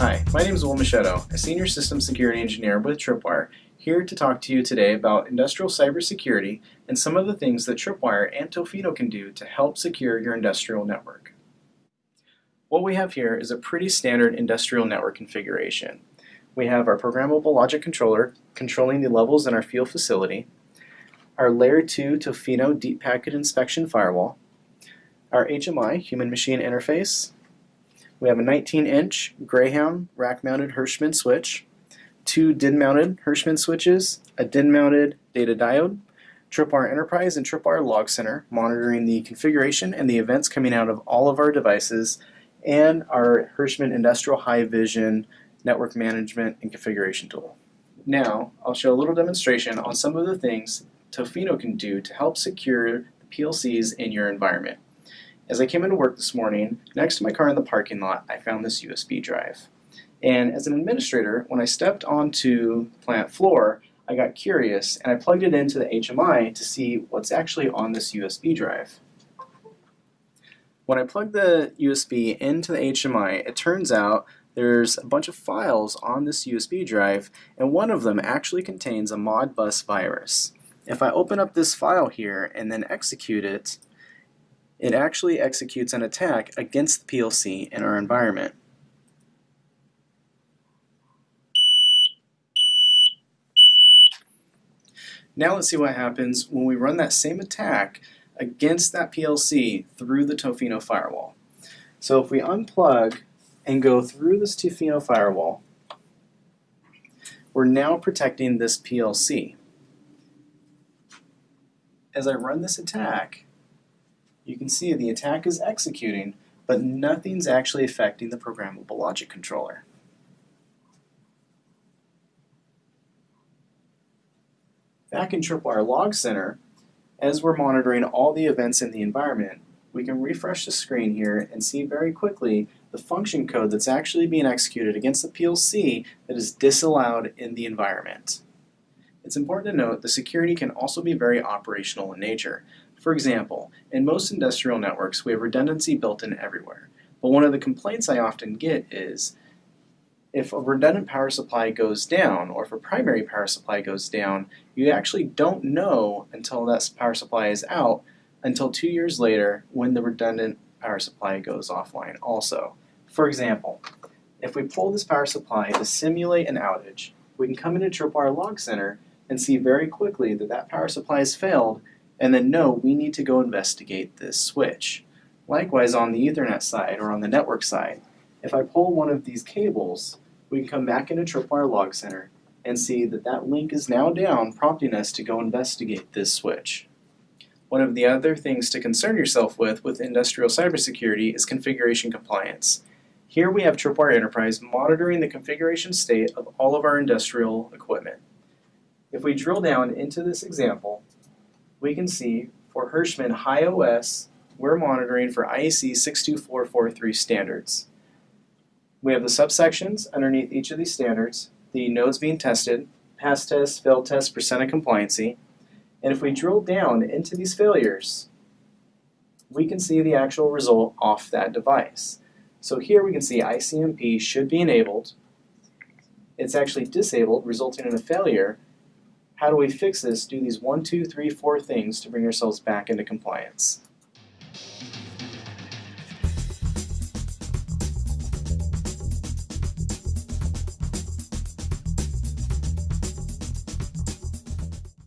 Hi, my name is Will Machado, a Senior System Security Engineer with Tripwire, here to talk to you today about industrial cybersecurity and some of the things that Tripwire and Tofino can do to help secure your industrial network. What we have here is a pretty standard industrial network configuration. We have our programmable logic controller controlling the levels in our field facility, our Layer 2 Tofino Deep Packet Inspection Firewall, our HMI Human Machine Interface, we have a 19-inch Greyhound rack-mounted Hirschmann switch, two DIN-mounted Hirschmann switches, a DIN-mounted data diode, Tripwire Enterprise and Tripwire Log Center monitoring the configuration and the events coming out of all of our devices, and our Hirschmann Industrial HiVision Network Management and Configuration Tool. Now, I'll show a little demonstration on some of the things Tofino can do to help secure the PLCs in your environment. As I came into work this morning, next to my car in the parking lot, I found this USB drive. And as an administrator, when I stepped onto plant floor, I got curious and I plugged it into the HMI to see what's actually on this USB drive. When I plugged the USB into the HMI, it turns out there's a bunch of files on this USB drive, and one of them actually contains a Modbus virus. If I open up this file here and then execute it, it actually executes an attack against the PLC in our environment. Now let's see what happens when we run that same attack against that PLC through the Tofino firewall. So if we unplug and go through this Tofino firewall, we're now protecting this PLC. As I run this attack, you can see the attack is executing, but nothing's actually affecting the programmable logic controller. Back in Tripwire Log Center, as we're monitoring all the events in the environment, we can refresh the screen here and see very quickly the function code that's actually being executed against the PLC that is disallowed in the environment. It's important to note the security can also be very operational in nature. For example, in most industrial networks we have redundancy built in everywhere. But one of the complaints I often get is if a redundant power supply goes down or if a primary power supply goes down, you actually don't know until that power supply is out until two years later when the redundant power supply goes offline also. For example, if we pull this power supply to simulate an outage, we can come into Tripwire Log Center and see very quickly that that power supply has failed and then no, we need to go investigate this switch. Likewise on the Ethernet side or on the network side, if I pull one of these cables, we can come back into Tripwire Log Center and see that that link is now down, prompting us to go investigate this switch. One of the other things to concern yourself with with industrial cybersecurity is configuration compliance. Here we have Tripwire Enterprise monitoring the configuration state of all of our industrial equipment. If we drill down into this example, we can see for Hirschmann High OS, we're monitoring for IEC 62443 standards. We have the subsections underneath each of these standards, the nodes being tested, pass test, fail test, percent of compliancy, and if we drill down into these failures, we can see the actual result off that device. So here we can see ICMP should be enabled. It's actually disabled, resulting in a failure, how do we fix this? Do these one, two, three, four things to bring ourselves back into compliance.